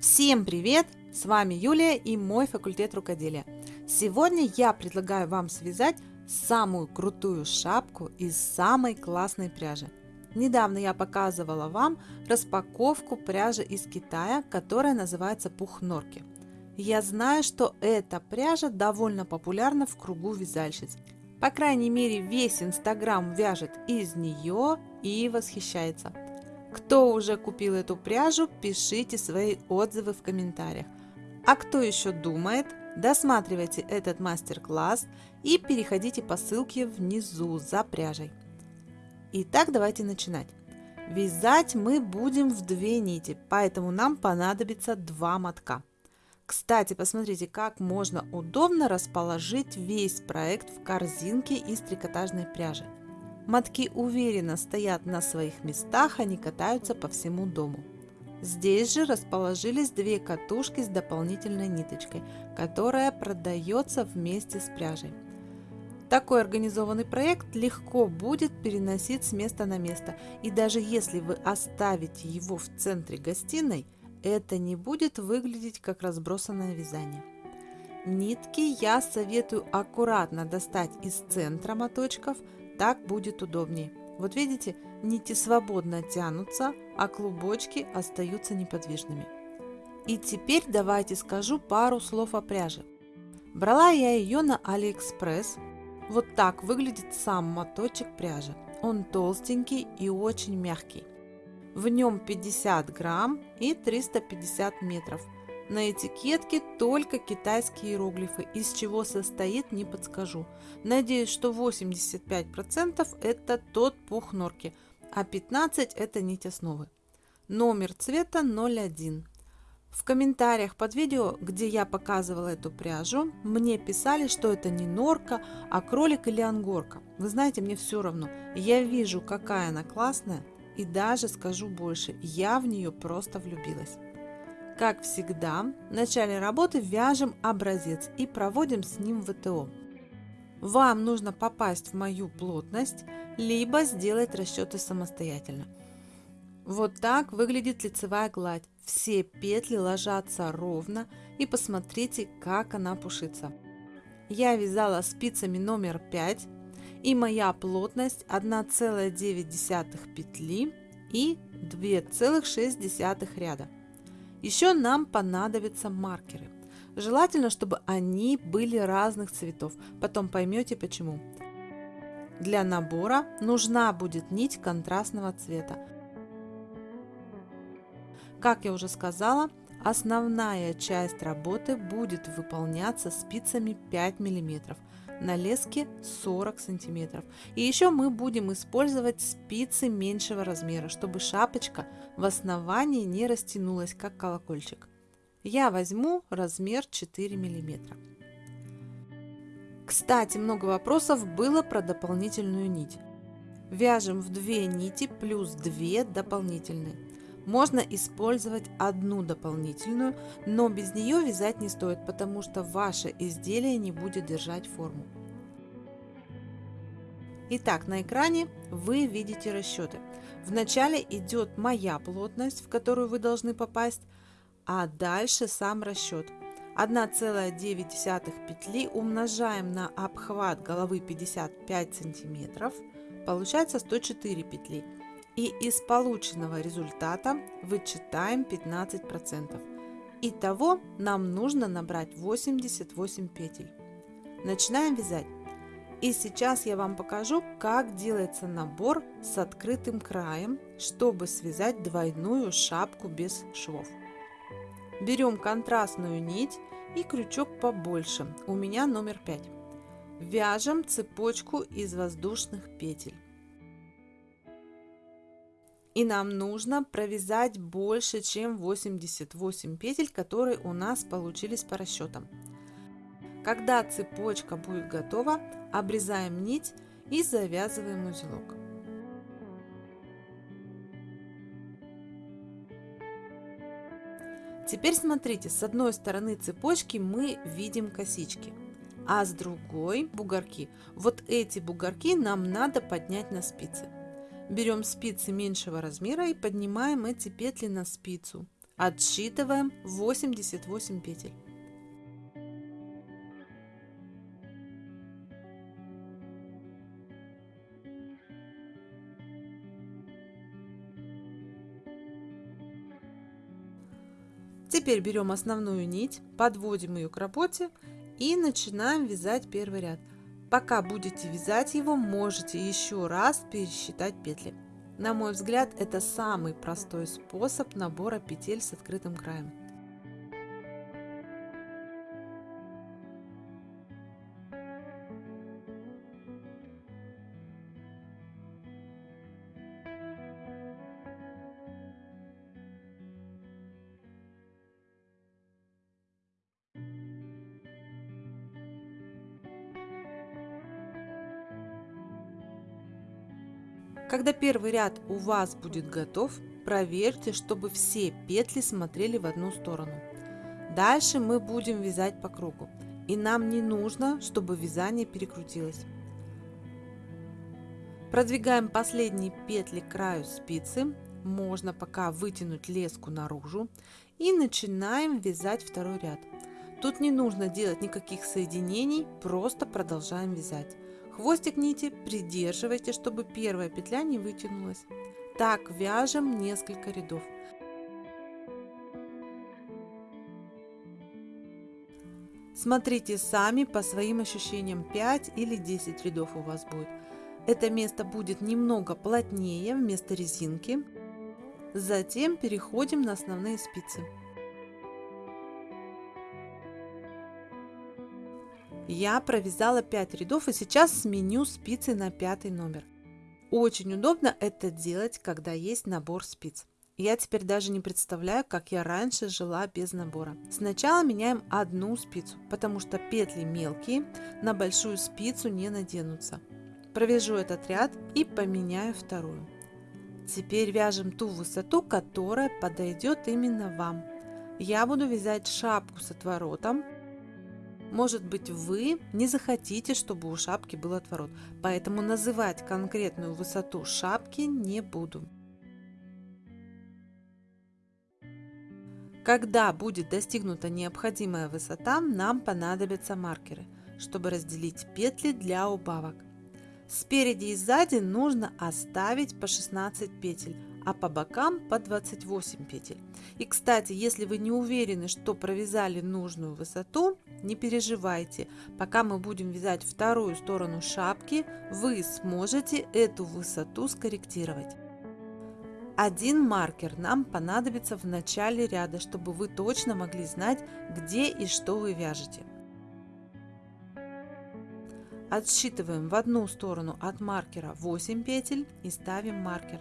Всем привет! С вами Юлия и мой факультет рукоделия. Сегодня я предлагаю вам связать самую крутую шапку из самой классной пряжи. Недавно я показывала вам распаковку пряжи из Китая, которая называется пух норки. Я знаю, что эта пряжа довольно популярна в кругу вязальщиц. По крайней мере, весь Инстаграм вяжет из нее и восхищается. Кто уже купил эту пряжу, пишите свои отзывы в комментариях. А кто еще думает, досматривайте этот мастер-класс и переходите по ссылке внизу за пряжей. Итак, давайте начинать. Вязать мы будем в две нити, поэтому нам понадобится два мотка. Кстати, посмотрите, как можно удобно расположить весь проект в корзинке из трикотажной пряжи. Мотки уверенно стоят на своих местах, они катаются по всему дому. Здесь же расположились две катушки с дополнительной ниточкой, которая продается вместе с пряжей. Такой организованный проект легко будет переносить с места на место, и даже если вы оставите его в центре гостиной, это не будет выглядеть как разбросанное вязание. Нитки я советую аккуратно достать из центра моточков, так будет удобнее. Вот видите, нити свободно тянутся, а клубочки остаются неподвижными. И теперь давайте скажу пару слов о пряже. Брала я ее на Алиэкспресс. Вот так выглядит сам моточек пряжи. Он толстенький и очень мягкий. В нем 50 грамм и 350 метров. На этикетке только китайские иероглифы, из чего состоит, не подскажу. Надеюсь, что 85% это тот пух норки, а 15% это нить основы. Номер цвета 01. В комментариях под видео, где я показывала эту пряжу, мне писали, что это не норка, а кролик или ангорка. Вы знаете, мне все равно. Я вижу, какая она классная, и даже скажу больше, я в нее просто влюбилась. Как всегда, в начале работы вяжем образец и проводим с ним ВТО. Вам нужно попасть в мою плотность, либо сделать расчеты самостоятельно. Вот так выглядит лицевая гладь. Все петли ложатся ровно и посмотрите, как она пушится. Я вязала спицами номер 5 и моя плотность 1,9 петли и 2,6 ряда. Еще нам понадобятся маркеры. Желательно, чтобы они были разных цветов. Потом поймете почему. Для набора нужна будет нить контрастного цвета. Как я уже сказала, основная часть работы будет выполняться спицами 5 мм, на леске 40 сантиметров. И еще мы будем использовать спицы меньшего размера, чтобы шапочка в основании не растянулась, как колокольчик. Я возьму размер 4 миллиметра. Кстати, много вопросов было про дополнительную нить. Вяжем в 2 нити плюс 2 дополнительные. Можно использовать одну дополнительную, но без нее вязать не стоит, потому что ваше изделие не будет держать форму. Итак, на экране вы видите расчеты. Вначале идет моя плотность, в которую вы должны попасть, а дальше сам расчет. 1,9 петли умножаем на обхват головы 55 сантиметров, получается 104 петли. И из полученного результата вычитаем 15%. Итого нам нужно набрать 88 петель. Начинаем вязать. И сейчас я вам покажу, как делается набор с открытым краем, чтобы связать двойную шапку без швов. Берем контрастную нить и крючок побольше, у меня номер 5. Вяжем цепочку из воздушных петель. И нам нужно провязать больше, чем 88 петель, которые у нас получились по расчетам. Когда цепочка будет готова, обрезаем нить и завязываем узелок. Теперь смотрите, с одной стороны цепочки мы видим косички, а с другой бугорки. Вот эти бугорки нам надо поднять на спицы. Берем спицы меньшего размера и поднимаем эти петли на спицу. Отсчитываем 88 петель. Теперь берем основную нить, подводим ее к работе и начинаем вязать первый ряд. Пока будете вязать его, можете еще раз пересчитать петли. На мой взгляд, это самый простой способ набора петель с открытым краем. Когда первый ряд у вас будет готов, проверьте, чтобы все петли смотрели в одну сторону. Дальше мы будем вязать по кругу. И нам не нужно, чтобы вязание перекрутилось. Продвигаем последние петли к краю спицы. Можно пока вытянуть леску наружу. И начинаем вязать второй ряд. Тут не нужно делать никаких соединений, просто продолжаем вязать. Хвостик нити придерживайте, чтобы первая петля не вытянулась. Так вяжем несколько рядов. Смотрите сами по своим ощущениям 5 или 10 рядов у вас будет. Это место будет немного плотнее вместо резинки. Затем переходим на основные спицы. Я провязала 5 рядов и сейчас сменю спицы на пятый номер. Очень удобно это делать, когда есть набор спиц. Я теперь даже не представляю, как я раньше жила без набора. Сначала меняем одну спицу, потому что петли мелкие, на большую спицу не наденутся. Провяжу этот ряд и поменяю вторую. Теперь вяжем ту высоту, которая подойдет именно вам. Я буду вязать шапку с отворотом, может быть, вы не захотите, чтобы у шапки был отворот, поэтому называть конкретную высоту шапки не буду. Когда будет достигнута необходимая высота, нам понадобятся маркеры, чтобы разделить петли для убавок. Спереди и сзади нужно оставить по 16 петель, а по бокам по 28 петель. И кстати, если вы не уверены, что провязали нужную высоту, не переживайте. Пока мы будем вязать вторую сторону шапки, вы сможете эту высоту скорректировать. Один маркер нам понадобится в начале ряда, чтобы вы точно могли знать, где и что вы вяжете. Отсчитываем в одну сторону от маркера 8 петель и ставим маркер.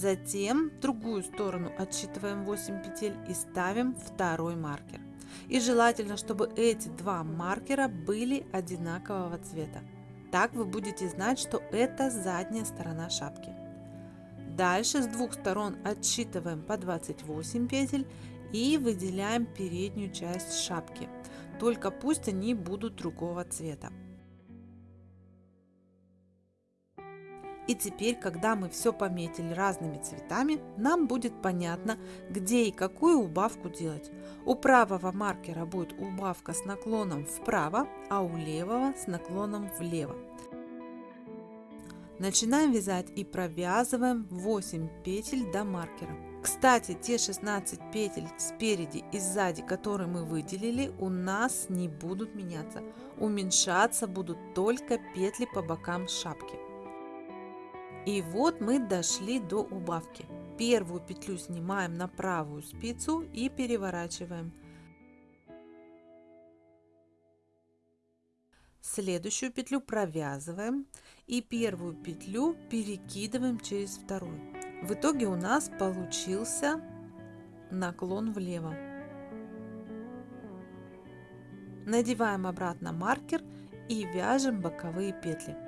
Затем другую сторону отсчитываем 8 петель и ставим второй маркер. И желательно, чтобы эти два маркера были одинакового цвета. Так вы будете знать, что это задняя сторона шапки. Дальше с двух сторон отсчитываем по 28 петель и выделяем переднюю часть шапки. Только пусть они будут другого цвета. И теперь, когда мы все пометили разными цветами, нам будет понятно, где и какую убавку делать. У правого маркера будет убавка с наклоном вправо, а у левого с наклоном влево. Начинаем вязать и провязываем 8 петель до маркера. Кстати, те 16 петель спереди и сзади, которые мы выделили, у нас не будут меняться. Уменьшаться будут только петли по бокам шапки. И вот мы дошли до убавки. Первую петлю снимаем на правую спицу и переворачиваем. Следующую петлю провязываем и первую петлю перекидываем через вторую. В итоге у нас получился наклон влево. Надеваем обратно маркер и вяжем боковые петли.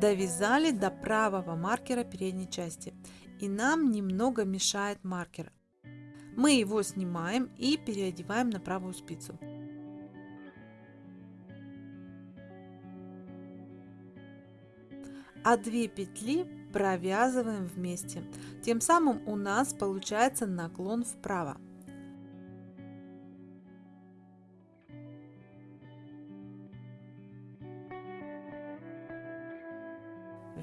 Довязали до правого маркера передней части и нам немного мешает маркер. Мы его снимаем и переодеваем на правую спицу. А две петли провязываем вместе. Тем самым у нас получается наклон вправо.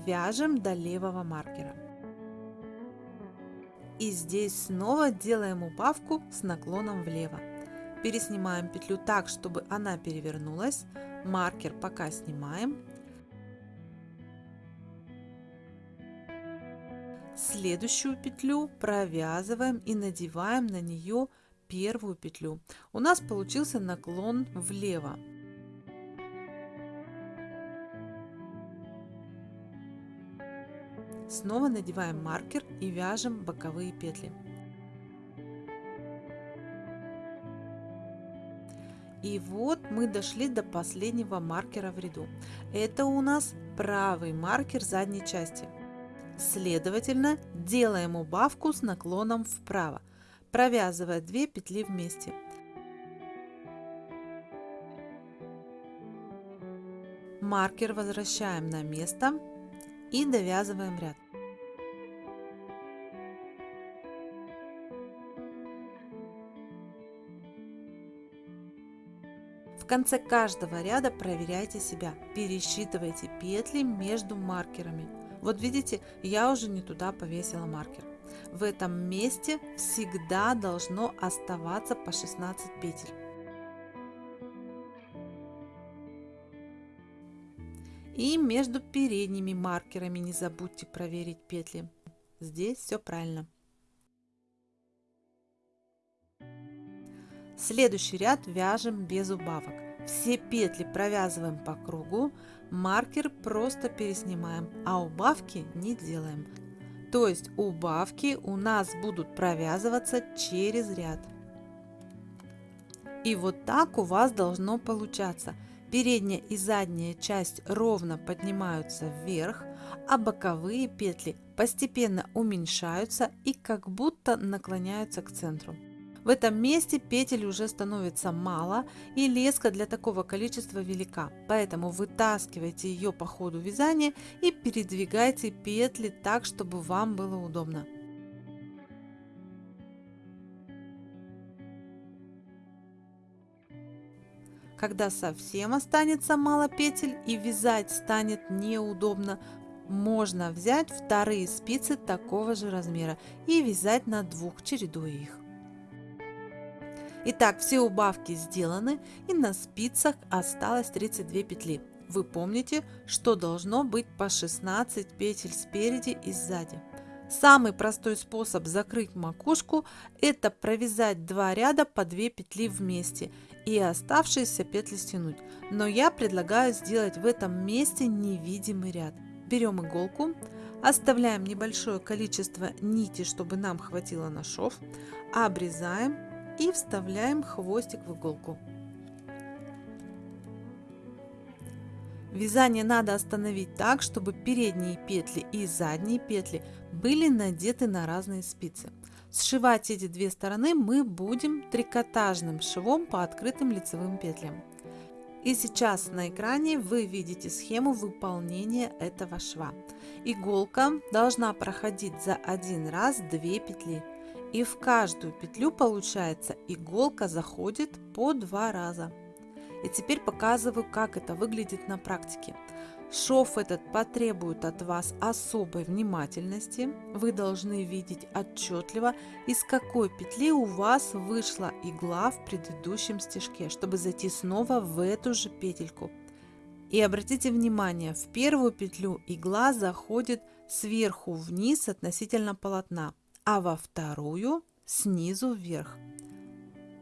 Вяжем до левого маркера. И здесь снова делаем убавку с наклоном влево. Переснимаем петлю так, чтобы она перевернулась. Маркер пока снимаем. Следующую петлю провязываем и надеваем на нее первую петлю. У нас получился наклон влево. Снова надеваем маркер и вяжем боковые петли. И вот мы дошли до последнего маркера в ряду. Это у нас правый маркер задней части. Следовательно, делаем убавку с наклоном вправо, провязывая 2 петли вместе. Маркер возвращаем на место и довязываем ряд. В конце каждого ряда проверяйте себя, пересчитывайте петли между маркерами. Вот видите, я уже не туда повесила маркер. В этом месте всегда должно оставаться по 16 петель. И между передними маркерами не забудьте проверить петли. Здесь все правильно. Следующий ряд вяжем без убавок. Все петли провязываем по кругу, маркер просто переснимаем, а убавки не делаем. То есть убавки у нас будут провязываться через ряд. И вот так у вас должно получаться – Передняя и задняя часть ровно поднимаются вверх, а боковые петли постепенно уменьшаются и как будто наклоняются к центру. В этом месте петель уже становится мало и леска для такого количества велика, поэтому вытаскивайте ее по ходу вязания и передвигайте петли так, чтобы вам было удобно. Когда совсем останется мало петель и вязать станет неудобно, можно взять вторые спицы такого же размера и вязать на двух, чередуя их. Итак, все убавки сделаны и на спицах осталось 32 петли. Вы помните, что должно быть по 16 петель спереди и сзади. Самый простой способ закрыть макушку – это провязать два ряда по 2 петли вместе и оставшиеся петли стянуть. Но я предлагаю сделать в этом месте невидимый ряд. Берем иголку, оставляем небольшое количество нити, чтобы нам хватило на шов, обрезаем и вставляем хвостик в иголку. Вязание надо остановить так, чтобы передние петли и задние петли были надеты на разные спицы. Сшивать эти две стороны мы будем трикотажным швом по открытым лицевым петлям. И сейчас на экране вы видите схему выполнения этого шва. Иголка должна проходить за один раз 2 петли. И в каждую петлю получается иголка заходит по два раза. И теперь показываю, как это выглядит на практике. Шов этот потребует от вас особой внимательности. Вы должны видеть отчетливо, из какой петли у вас вышла игла в предыдущем стежке, чтобы зайти снова в эту же петельку. И обратите внимание, в первую петлю игла заходит сверху вниз относительно полотна, а во вторую снизу вверх.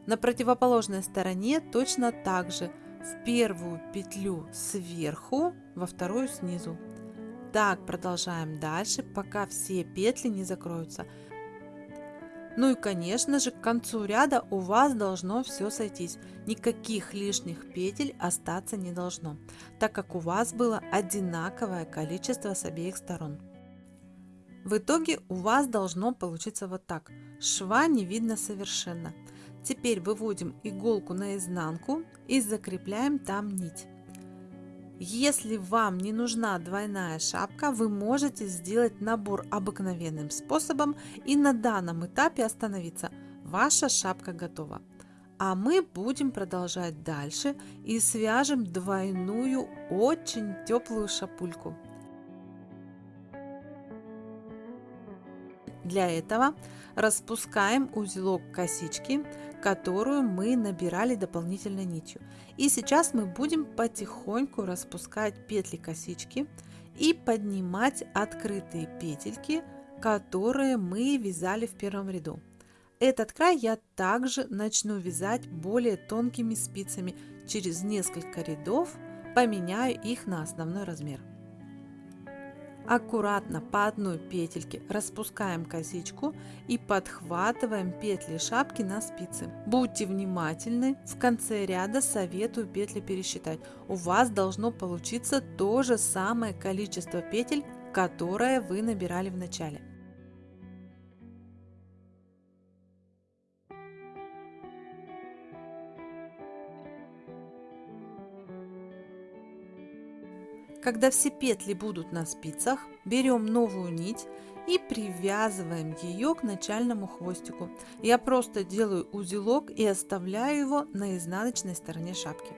На противоположной стороне точно так же – в первую петлю сверху, во вторую снизу. Так продолжаем дальше, пока все петли не закроются. Ну и конечно же к концу ряда у вас должно все сойтись. Никаких лишних петель остаться не должно, так как у вас было одинаковое количество с обеих сторон. В итоге у вас должно получиться вот так. Шва не видно совершенно. Теперь выводим иголку на изнанку и закрепляем там нить. Если вам не нужна двойная шапка, вы можете сделать набор обыкновенным способом и на данном этапе остановиться. Ваша шапка готова. А мы будем продолжать дальше и свяжем двойную очень теплую шапульку. Для этого распускаем узелок косички, которую мы набирали дополнительной нитью. И сейчас мы будем потихоньку распускать петли косички и поднимать открытые петельки, которые мы вязали в первом ряду. Этот край я также начну вязать более тонкими спицами. Через несколько рядов поменяю их на основной размер. Аккуратно по одной петельке распускаем косичку и подхватываем петли шапки на спицы. Будьте внимательны, в конце ряда советую петли пересчитать. У вас должно получиться то же самое количество петель, которое вы набирали в начале. Когда все петли будут на спицах, берем новую нить и привязываем ее к начальному хвостику. Я просто делаю узелок и оставляю его на изнаночной стороне шапки.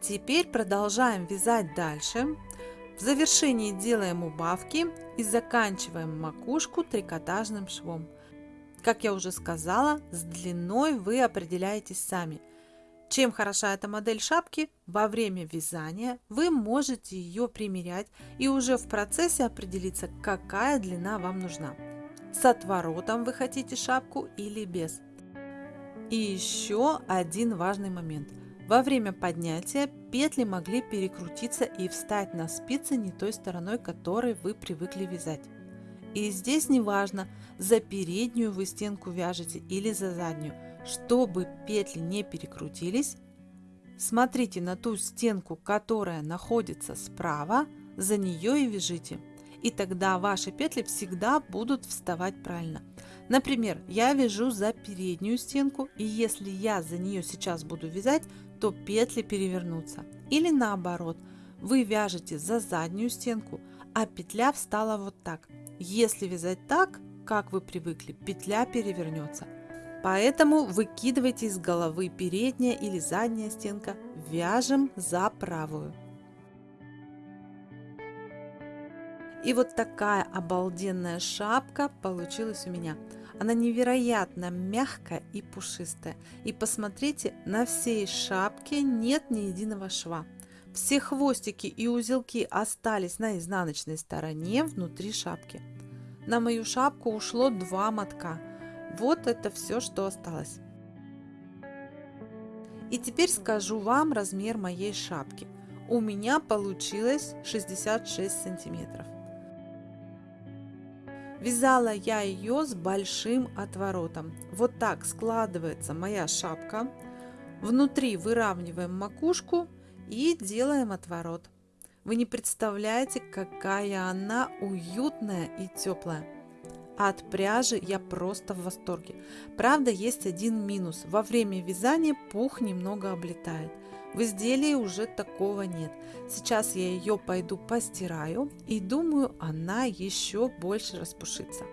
Теперь продолжаем вязать дальше. В завершении делаем убавки и заканчиваем макушку трикотажным швом. Как я уже сказала, с длиной вы определяетесь сами. Чем хороша эта модель шапки, во время вязания вы можете ее примерять и уже в процессе определиться, какая длина вам нужна. С отворотом вы хотите шапку или без. И еще один важный момент. Во время поднятия петли могли перекрутиться и встать на спицы не той стороной, которой вы привыкли вязать. И здесь не важно, за переднюю вы стенку вяжете или за заднюю. Чтобы петли не перекрутились, смотрите на ту стенку, которая находится справа, за нее и вяжите. И тогда ваши петли всегда будут вставать правильно. Например, я вяжу за переднюю стенку, и если я за нее сейчас буду вязать, то петли перевернутся. Или наоборот, вы вяжете за заднюю стенку, а петля встала вот так. Если вязать так, как вы привыкли, петля перевернется. Поэтому выкидывайте из головы передняя или задняя стенка, вяжем за правую. И вот такая обалденная шапка получилась у меня. Она невероятно мягкая и пушистая. И посмотрите, на всей шапке нет ни единого шва. Все хвостики и узелки остались на изнаночной стороне внутри шапки. На мою шапку ушло два мотка. Вот это все, что осталось. И теперь скажу вам размер моей шапки. У меня получилось 66 сантиметров. Вязала я ее с большим отворотом. Вот так складывается моя шапка. Внутри выравниваем макушку и делаем отворот. Вы не представляете, какая она уютная и теплая. от пряжи я просто в восторге. Правда, есть один минус. Во время вязания пух немного облетает. В изделии уже такого нет. Сейчас я ее пойду постираю и думаю, она еще больше распушится.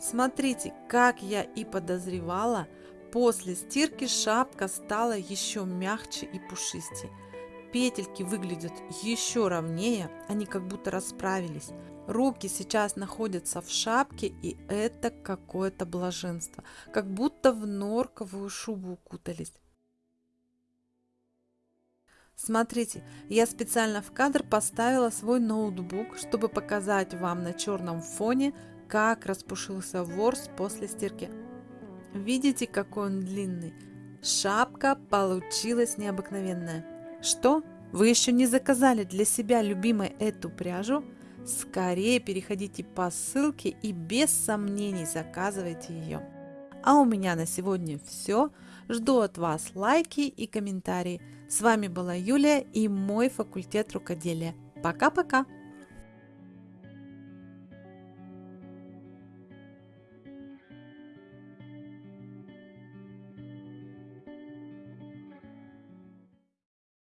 Смотрите, как я и подозревала, После стирки шапка стала еще мягче и пушистее. Петельки выглядят еще ровнее, они как будто расправились. Руки сейчас находятся в шапке, и это какое-то блаженство, как будто в норковую шубу укутались. Смотрите, я специально в кадр поставила свой ноутбук, чтобы показать вам на черном фоне, как распушился ворс после стирки. Видите, какой он длинный? Шапка получилась необыкновенная. Что? Вы еще не заказали для себя любимой эту пряжу? Скорее переходите по ссылке и без сомнений заказывайте ее. А у меня на сегодня все. Жду от вас лайки и комментарии. С вами была Юлия и мой факультет рукоделия. Пока-пока!